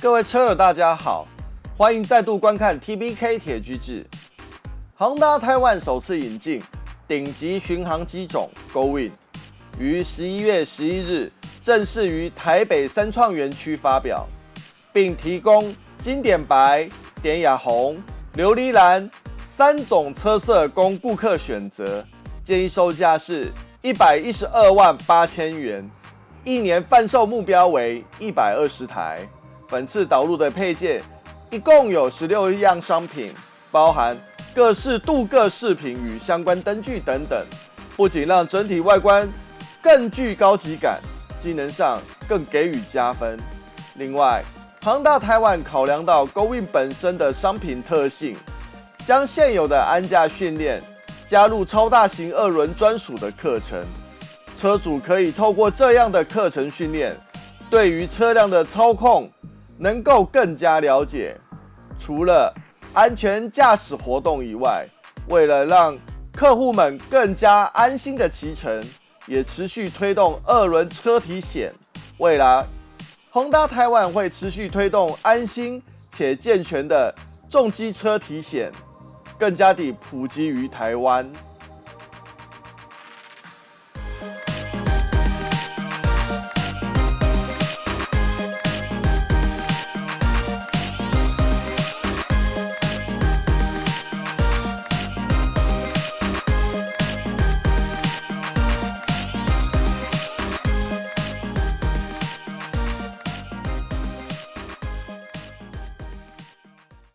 各位车友，大家好，欢迎再度观看 TBK 铁居志。航达台湾首次引进顶级巡航机种 GoWin，于十一月十一日正式于台北三创园区发表，并提供经典白、典雅红、琉璃蓝三种车色供顾客选择，建议售价是一百一十二万八千元，一年贩售目标为一百二十台。本次导入的配件一共有十六样商品，包含各式镀铬饰品与相关灯具等等，不仅让整体外观更具高级感，机能上更给予加分。另外，庞大台湾考量到 Goin 本身的商品特性，将现有的安驾训练加入超大型二轮专属的课程，车主可以透过这样的课程训练，对于车辆的操控。能够更加了解，除了安全驾驶活动以外，为了让客户们更加安心的骑乘，也持续推动二轮车体险。未来，宏达台湾会持续推动安心且健全的重机车体险，更加地普及于台湾。